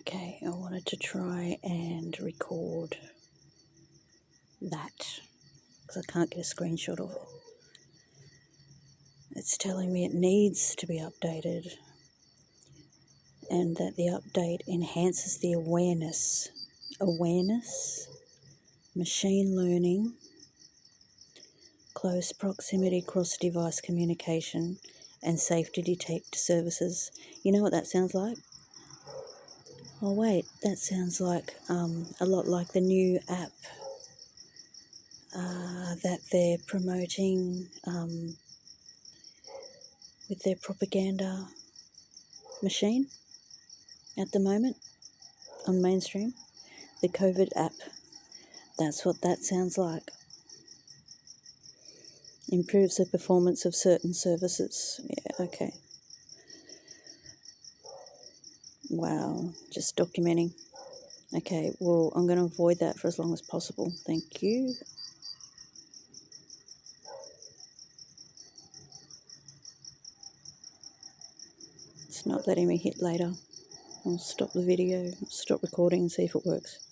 Okay, I wanted to try and record that because I can't get a screenshot of it. It's telling me it needs to be updated and that the update enhances the awareness. Awareness, machine learning, close proximity cross device communication, and safety detect services. You know what that sounds like? Oh, wait, that sounds like um, a lot like the new app uh, that they're promoting um, with their propaganda machine at the moment on mainstream. The COVID app. That's what that sounds like. Improves the performance of certain services. Yeah, okay. Wow, just documenting. Okay, well, I'm going to avoid that for as long as possible. Thank you. It's not letting me hit later. I'll stop the video, stop recording and see if it works.